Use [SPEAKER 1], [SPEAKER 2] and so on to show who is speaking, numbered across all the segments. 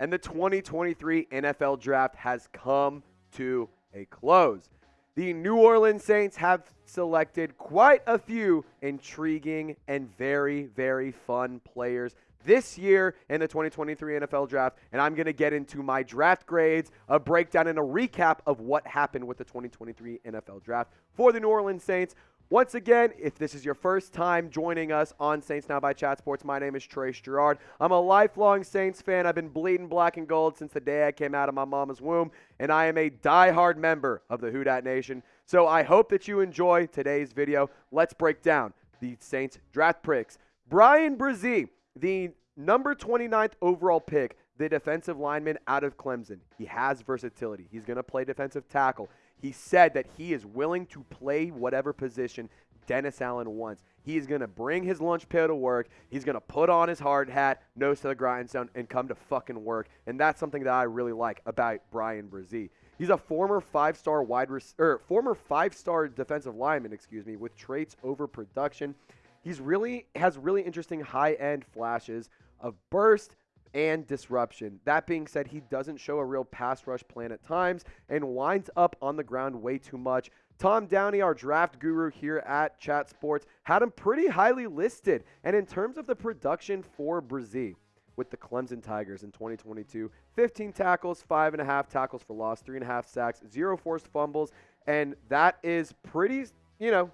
[SPEAKER 1] and the 2023 NFL Draft has come to a close. The New Orleans Saints have selected quite a few intriguing and very, very fun players this year in the 2023 NFL Draft, and I'm going to get into my draft grades, a breakdown, and a recap of what happened with the 2023 NFL Draft for the New Orleans Saints. Once again, if this is your first time joining us on Saints Now by Chat Sports, my name is Trace Gerard. I'm a lifelong Saints fan. I've been bleeding black and gold since the day I came out of my mama's womb, and I am a die-hard member of the Who Dat Nation. So I hope that you enjoy today's video. Let's break down the Saints draft picks. Bryan Bresee, the number 29th overall pick, the defensive lineman out of Clemson. He has versatility. He's going to play defensive tackle. He said that he is willing to play whatever position Dennis Allen wants. He is going to bring his lunch pail to work. He's going to put on his hard hat, nose to the grindstone, and come to fucking work. And that's something that I really like about Bryan Bresee. He's a former five-star wide or former five-star defensive lineman, excuse me, with traits over production. He's really has really interesting high-end flashes of burst and disruption. That being said, he doesn't show a real pass rush plan at times and winds up on the ground way too much. Tom Downey, our draft guru here at Chat Sports, had him pretty highly listed. And in terms of the production for Bresee with the Clemson Tigers in 2022, 15 tackles, five and a half tackles for loss, three and a half sacks, zero forced fumbles, and that is pretty. You know,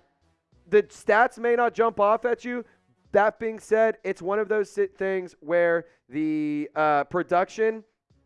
[SPEAKER 1] the stats may not jump off at you, that being said, it's one of those things where the uh, production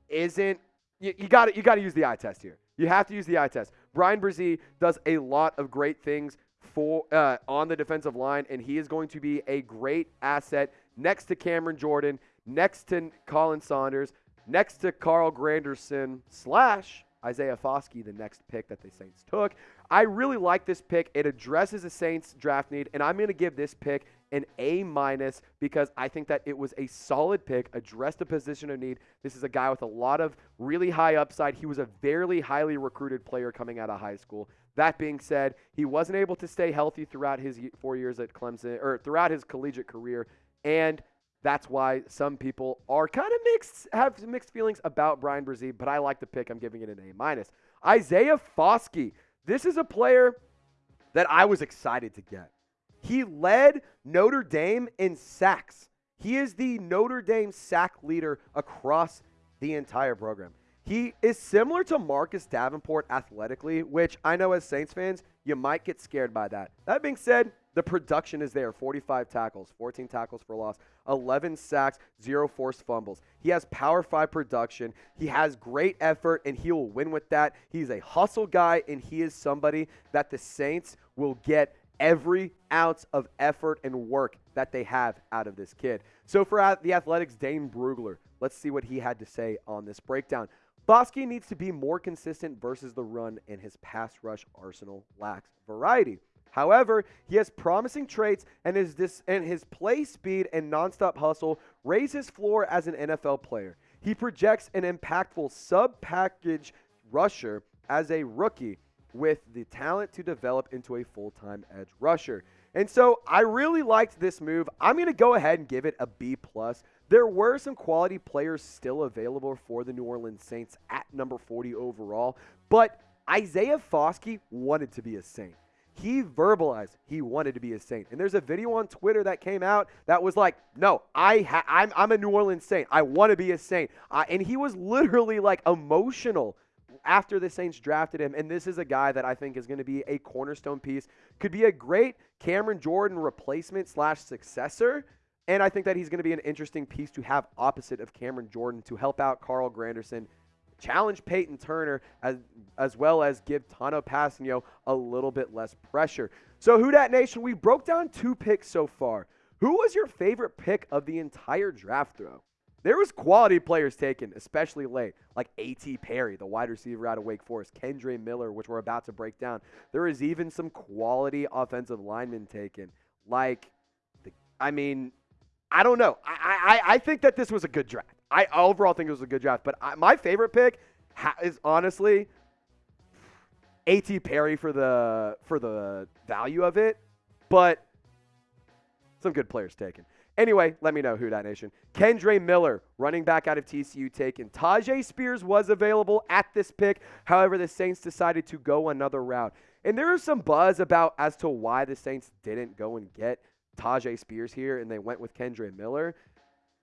[SPEAKER 1] isn't. You got you got to use the eye test here. You have to use the eye test. Bryan Bresee does a lot of great things for uh, on the defensive line, and he is going to be a great asset next to Cameron Jordan, next to Khalen Saunders, next to Carl Granderson slash Isaiah Foskey, the next pick that the Saints took. I really like this pick. It addresses a Saints draft need, and I'm going to give this pick an A minus because I think that it was a solid pick, addressed a position of need. This is a guy with a lot of really high upside. He was a very highly recruited player coming out of high school. That being said, he wasn't able to stay healthy throughout his four years at Clemson or throughout his collegiate career, and that's why some people are kind of mixed, have mixed feelings about Bryan Bresee. But I like the pick. I'm giving it an A minus. Isaiah Foskey. This is a player that I was excited to get. He led Notre Dame in sacks. He is the Notre Dame sack leader across the entire program. He is similar to Marcus Davenport athletically, which I know as Saints fans, you might get scared by that. That being said, the production is there 45 tackles, 14 tackles for loss, 11 sacks, zero forced fumbles. He has power five production. He has great effort, and he will win with that. He's a hustle guy, and he is somebody that the Saints will get every ounce of effort and work that they have out of this kid. So for the Athletics, Dane Brugler, let's see what he had to say on this breakdown. Foskey needs to be more consistent versus the run, and his pass rush arsenal lacks variety. However, he has promising traits, and his dis- and his play speed and nonstop hustle raise his floor as an NFL player. He projects an impactful sub-package rusher as a rookie with the talent to develop into a full-time edge rusher. And so I really liked this move. I'm going to go ahead and give it a B plus. There were some quality players still available for the New Orleans Saints at number 40 overall, but Isaiah Foskey wanted to be a Saint. He verbalized he wanted to be a Saint. And there's a video on Twitter that came out that was like, no, I ha- I'm, I'm a New Orleans Saint. I want to be a Saint. Uh, and he was literally like emotional after the Saints drafted him. And this is a guy that I think is going to be a cornerstone piece, could be a great Cameron Jordan replacement slash successor. And I think that he's going to be an interesting piece to have opposite of Cameron Jordan to help out Carl Granderson, challenge Payton Turner, as, as well as give Tanoh Kpassagnon a little bit less pressure. So, Who Dat Nation, we broke down two picks so far. Who was your favorite pick of the entire draft throw? There was quality players taken, especially late, like A.T. Perry, the wide receiver out of Wake Forest, Kendre Miller, which we're about to break down. There is even some quality offensive linemen taken, like, the, I mean, I don't know. I, I, I think that this was a good draft. I overall think it was a good draft, but I, my favorite pick is honestly A.T. Perry for the for the value of it, but some good players taken. Anyway, let me know who that nation. Kendre Miller, running back out of TCU, taken. Tyjae Spears was available at this pick. However, the Saints decided to go another route. And there is some buzz about as to why the Saints didn't go and get Tyjae Spears here and they went with Kendre Miller.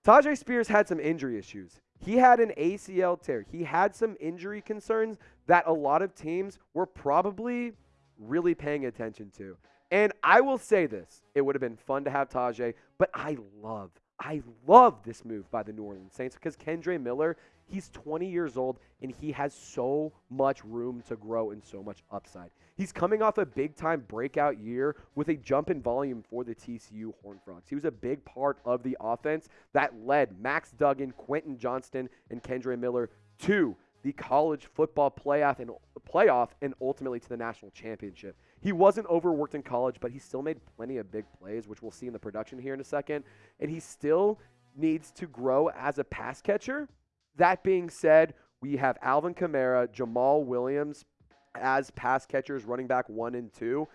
[SPEAKER 1] Tyjae Spears had some injury issues. He had an ACL tear. He had some injury concerns that a lot of teams were probably really paying attention to. And I will say this it would have been fun to have Tyjae, but I love, I love this move by the New Orleans Saints because Kendre Miller, he's 20 years old and he has so much room to grow and so much upside. He's coming off a big time breakout year with a jump in volume for the TCU Horned Frogs. He was a big part of the offense that led Max Duggan, Quentin Johnston, and Kendre Miller to the college football playoff and playoff and ultimately to the national championship. He wasn't overworked in college, but he still made plenty of big plays, which we'll see in the production here in a second. And he still needs to grow as a pass catcher. That being said, we have Alvin Kamara, Jamaal Williams as pass catchers, running back one and two.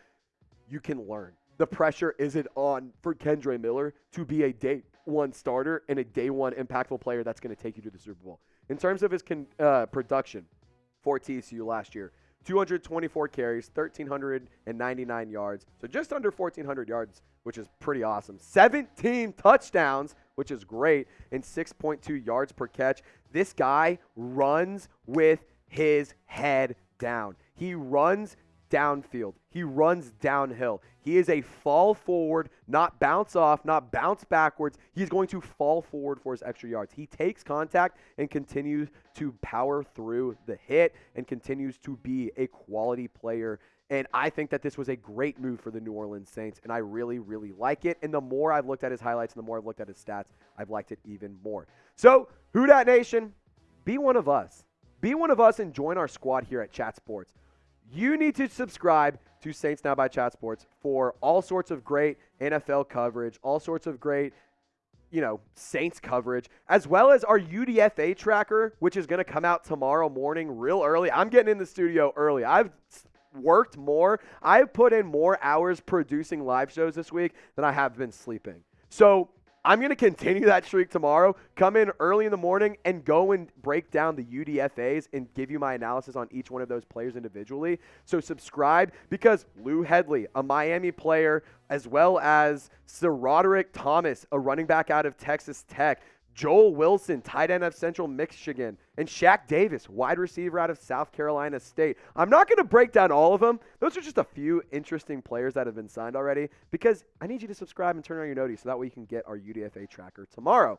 [SPEAKER 1] You can learn. The pressure isn't on for Kendre Miller to be a day one starter and a day one impactful player that's going to take you to the Super Bowl. In terms of his con- uh, production for TCU last year, 224 carries, 1,399 yards. So just under 1,400 yards, which is pretty awesome. 17 touchdowns, which is great, and 6.2 yards per catch. This guy runs with his head down. He runs downfield. He runs downhill. He is a fall forward, not bounce off, not bounce backwards. He's going to fall forward for his extra yards. He takes contact and continues to power through the hit and continues to be a quality player. And I think that this was a great move for the New Orleans Saints, and I really, really like it. And the more I've looked at his highlights and the more I've looked at his stats, I've liked it even more. So, Who Dat Nation, be one of us. Be one of us and join our squad here at Chat Sports you need to subscribe to Saints Now by Chat Sports for all sorts of great NFL coverage, all sorts of great, you know, Saints coverage, as well as our UDFA tracker, which is going to come out tomorrow morning real early. I'm getting in the studio early. I've worked more. I've put in more hours producing live shows this week than I have been sleeping. So I'm going to continue that streak tomorrow. Come in early in the morning and go and break down the UDFAs and give you my analysis on each one of those players individually. So subscribe because Lou Hedley, a Miami player, as well as SaRodorick Thomas, a running back out of Texas Tech, Joel Wilson, tight end of Central Michigan, and Shaq Davis, wide receiver out of South Carolina State. I'm not going to break down all of them. Those are just a few interesting players that have been signed already because I need you to subscribe and turn on your notice so that way you can get our UDFA tracker tomorrow.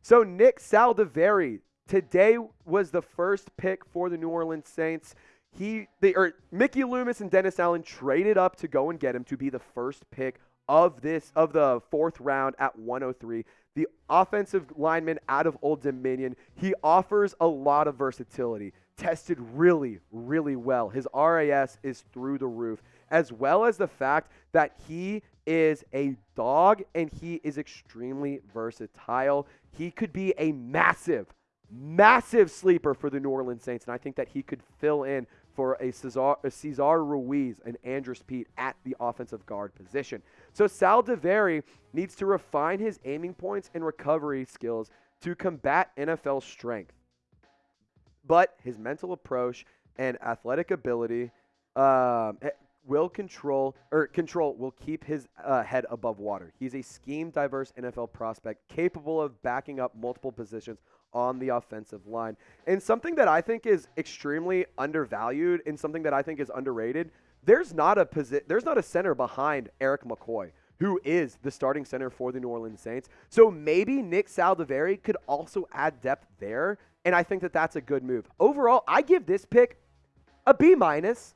[SPEAKER 1] So, Nick Saldiveri, today was the first pick for the New Orleans Saints. He, they, or Mickey Loomis and Dennis Allen traded up to go and get him to be the first pick of this of the fourth round at 103 the offensive lineman out of Old Dominion. He offers a lot of versatility. Tested really, really well. His RAS is through the roof, as well as the fact that he is a dog and he is extremely versatile. He could be a massive, massive sleeper for the New Orleans Saints, and I think that he could fill in for a Cesar, a Cesar Ruiz and Andrus Peat at the offensive guard position. So Saldiveri needs to refine his aiming points and recovery skills to combat NFL strength. But his mental approach and athletic ability um, eh, will control or control will keep his uh, head above water. He's a scheme diverse NFL prospect capable of backing up multiple positions on the offensive line. And something that I think is extremely undervalued and something that I think is underrated, there's not a posi- there's not a center behind Erik McCoy who is the starting center for the New Orleans Saints. So maybe Nick Saldiveri could also add depth there, and I think that that's a good move. Overall, I give this pick a B minus.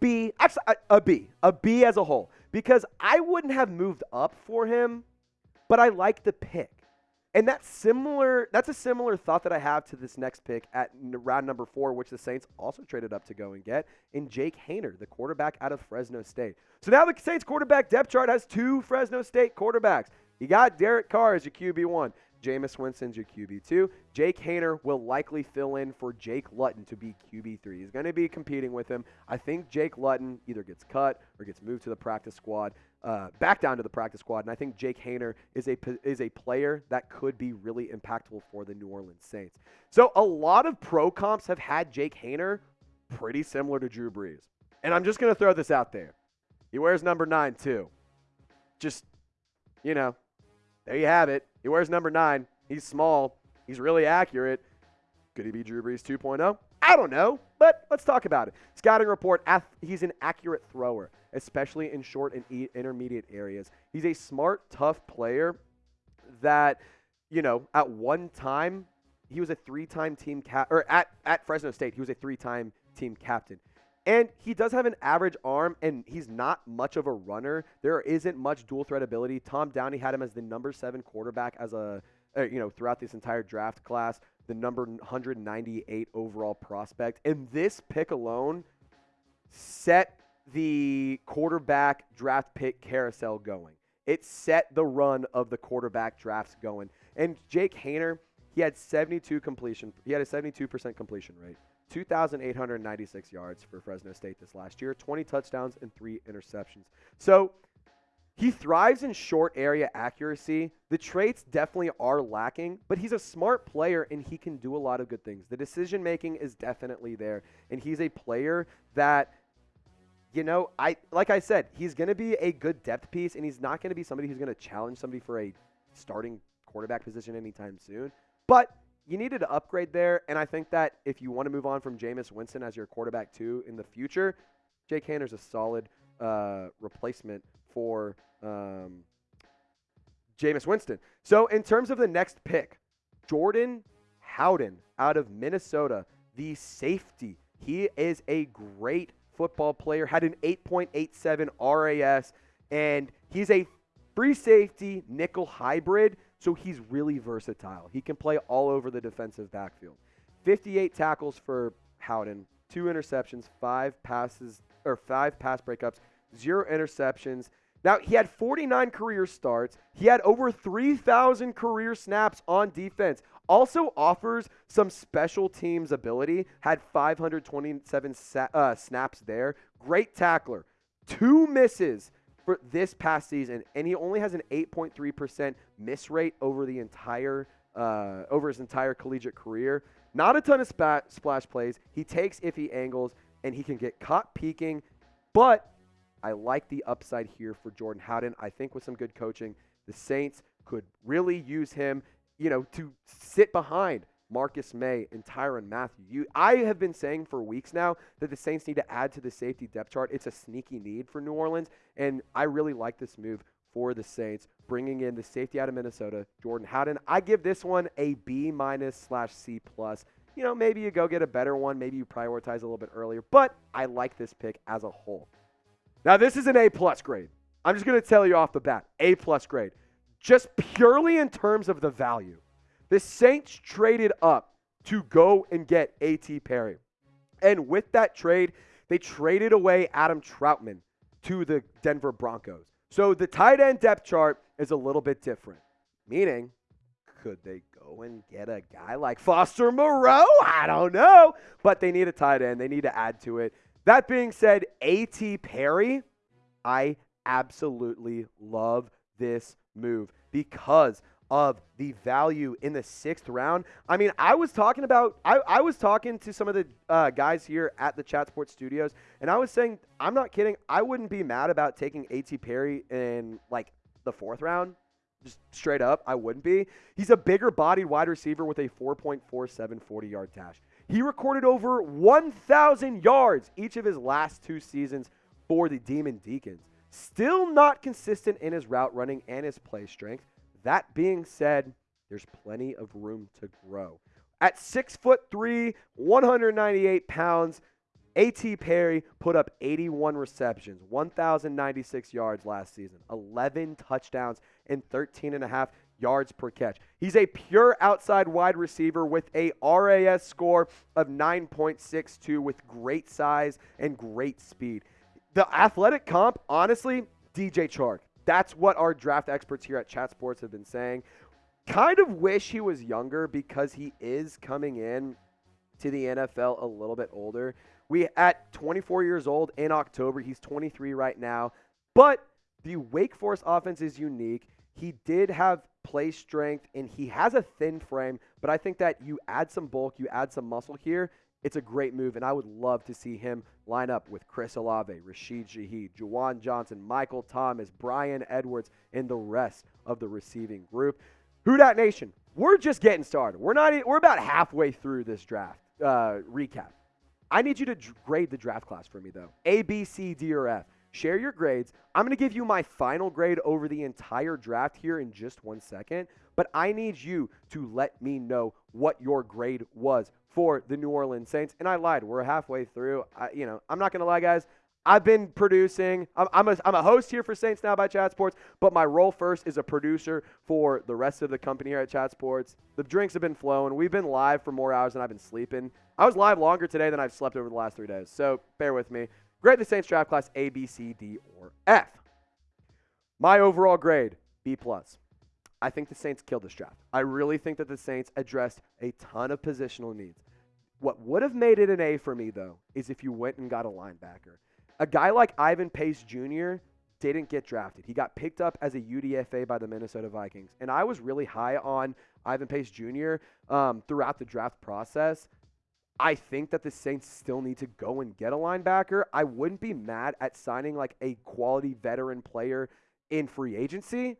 [SPEAKER 1] B, actually uh, a, a B, a B as a whole, because I wouldn't have moved up for him, but I like the pick. And that's similar. That's a similar thought that I have to this next pick at round number four, which the Saints also traded up to go and get in Jake Haener, the quarterback out of Fresno State. So now the Saints quarterback depth chart has two Fresno State quarterbacks. You got Derek Carr as your QB one, Jameis Winston's your QB2. Jake Haener will likely fill in for Jake Luton to be QB3. He's going to be competing with him. I think Jake Luton either gets cut or gets moved to the practice squad, uh, back down to the practice squad. And I think Jake Haener is a is a player that could be really impactful for the New Orleans Saints. So a lot of pro comps have had Jake Haener pretty similar to Drew Brees. And I'm just to throw this out there. He wears number nine too. Just, you know, there you have it. He wears number nine. He's small. He's really accurate. Could he be Drew Brees 2.0? I don't know, but let's talk about it. Scouting report he's an accurate thrower, especially in short and intermediate areas. He's a smart, tough player that, you know, at one time, he was a three time team cap, or at, at Fresno State, he was a three time team captain. And he does have an average arm, and he's not much of a runner. There isn't much dual threat ability. Tom Downey had him as the number seven quarterback as a, uh, you know, throughout this entire draft class, the number 198 overall prospect. And this pick alone set the quarterback draft pick carousel going. It set the run of the quarterback drafts going. And Jake Haener, he had 72 completion. He had a 72% completion rate. 2,896 yards for Fresno State this last year, 20 touchdowns and three interceptions. So he thrives in short area accuracy. The traits definitely are lacking, but he's a smart player and he can do a lot of good things. The decision making is definitely there, and he's a player that you know, I like I said, he's going to be a good depth piece and he's not going to be somebody who's going to challenge somebody for a starting quarterback position anytime soon. But you needed to upgrade there, and I think that if you want to move on from Jameis Winston as your quarterback too in the future, Jake Haener's a solid uh, replacement for um, Jameis Winston. So in terms of the next pick, Jordan Howden out of Minnesota, the safety. He is a great football player, had an 8.87 RAS, and he's a free safety nickel hybrid so he's really versatile. He can play all over the defensive backfield. 58 tackles for Howden, two interceptions, five passes or five pass breakups, zero interceptions. Now, he had 49 career starts. He had over 3,000 career snaps on defense. Also offers some special teams ability. Had 527 sa- uh, snaps there. Great tackler. Two misses for this past season, and he only has an 8.3% miss rate over the entire uh, over his entire collegiate career. Not a ton of spa- splash plays. He takes iffy angles, and he can get caught peeking. But I like the upside here for Jordan Howden. I think with some good coaching, the Saints could really use him, you know, to sit behind Marcus Maye and Tyrann Mathieu. You, I have been saying for weeks now that the Saints need to add to the safety depth chart. It's a sneaky need for New Orleans, and I really like this move for the Saints, bringing in the safety out of Minnesota, Jordan Howden. I give this one a B minus slash C plus. You know, maybe you go get a better one. Maybe you prioritize a little bit earlier, but I like this pick as a whole. Now, this is an A plus grade. I'm just going to tell you off the bat, A plus grade. Just purely in terms of the value. The Saints traded up to go and get A.T. Perry. And with that trade, they traded away Adam Trautman to the Denver Broncos. So the tight end depth chart is a little bit different. Meaning, could they go and get a guy like Foster Moreau? I don't know. But they need a tight end. They need to add to it. That being said, A.T. Perry, I absolutely love this move because of the value in the sixth round. I mean, I was talking about, I, I was talking to some of the uh, guys here at the Chat Sports Studios, and I was saying, I'm not kidding. I wouldn't be mad about taking A.T. Perry in like the fourth round. Just straight up, I wouldn't be. He's a bigger bodied wide receiver with a 4.47 40 yard dash. He recorded over 1,000 yards each of his last two seasons for the Demon Deacons. Still not consistent in his route running and his play strength. That being said, there's plenty of room to grow. At six foot three, 198 pounds, A.T. Perry put up 81 receptions, 1,096 yards last season, 11 touchdowns, and 13 and a half yards per catch. He's a pure outside wide receiver with a RAS score of 9.62 with great size and great speed. The athletic comp, honestly, DJ Chark. That's what our draft experts here at Chat Sports have been saying. kind of wish he was younger because he is coming in to the NFL a little bit older. We at 24 years old in October, he's 23 right now. But the Wake Forest offense is unique. He did have play strength and he has a thin frame, but I think that you add some bulk, you add some muscle here, it's a great move, and I would love to see him line up with Chris Olave, Rashid Shaheed, Juwan Johnson, Michael Thomas, Brian Edwards, and the rest of the receiving group. Who Dat Nation, we're just getting started. We're not. We're about halfway through this draft uh, recap. I need you to grade the draft class for me, though. A, B, C, D, or F. Share your grades. I'm going to give you my final grade over the entire draft here in just one second, but I need you to let me know what your grade was for the New Orleans Saints. And I lied. We're halfway through. I, you know, I'm not going to lie, guys. I've been producing. I'm, I'm, a, I'm a host here for Saints Now by Chat Sports, but my role first is a producer for the rest of the company here at Chat Sports. The drinks have been flowing. We've been live for more hours than I've been sleeping. I was live longer today than I've slept over the last three days, so bear with me. Grade the Saints draft class A, B, C, D, or F. My overall grade B plus. I think the Saints killed this draft. I really think that the Saints addressed a ton of positional needs. What would have made it an A for me, though, is if you went and got a linebacker. A guy like Ivan Pace Jr. didn't get drafted. He got picked up as a UDFA by the Minnesota Vikings. And I was really high on Ivan Pace Jr. Um, throughout the draft process. I think that the Saints still need to go and get a linebacker. I wouldn't be mad at signing like a quality veteran player in free agency.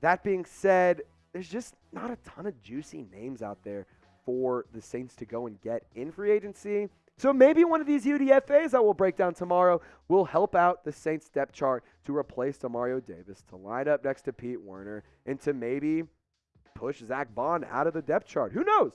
[SPEAKER 1] That being said, there's just not a ton of juicy names out there for the Saints to go and get in free agency. So maybe one of these UDFAs that we'll break down tomorrow will help out the Saints depth chart to replace Demario Davis, to line up next to Pete Werner, and to maybe push Zack Baun out of the depth chart. Who knows?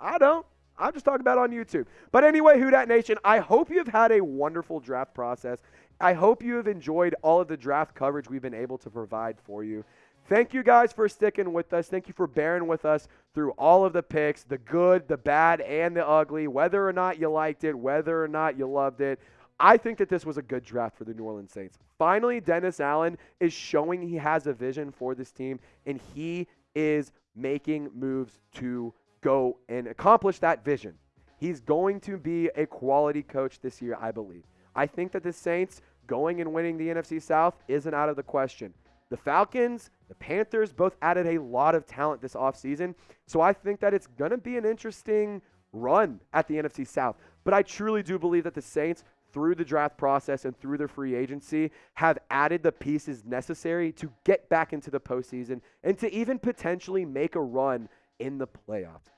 [SPEAKER 1] I don't. I'm just talking about on YouTube. But anyway, Who Nation, I hope you've had a wonderful draft process. I hope you have enjoyed all of the draft coverage we've been able to provide for you. Thank you guys for sticking with us. Thank you for bearing with us through all of the picks the good, the bad, and the ugly, whether or not you liked it, whether or not you loved it. I think that this was a good draft for the New Orleans Saints. Finally, Dennis Allen is showing he has a vision for this team, and he is making moves to go and accomplish that vision. He's going to be a quality coach this year, I believe. I think that the Saints going and winning the NFC South isn't out of the question. The Falcons, the Panthers both added a lot of talent this offseason. So I think that it's going to be an interesting run at the NFC South. But I truly do believe that the Saints, through the draft process and through their free agency, have added the pieces necessary to get back into the postseason and to even potentially make a run in the playoffs.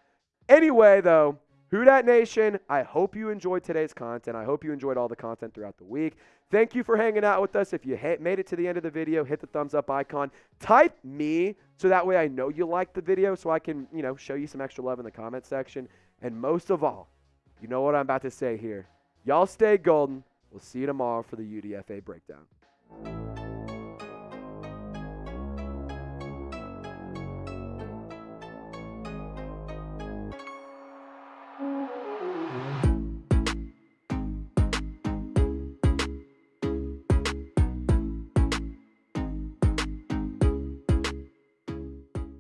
[SPEAKER 1] Anyway, though, Who Dat Nation, I hope you enjoyed today's content. I hope you enjoyed all the content throughout the week. Thank you for hanging out with us. If you made it to the end of the video, hit the thumbs up icon. Type me so that way I know you liked the video so I can, you know, show you some extra love in the comment section. And most of all, you know what I'm about to say here. Y'all stay golden. We'll see you tomorrow for the UDFA breakdown.